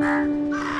们。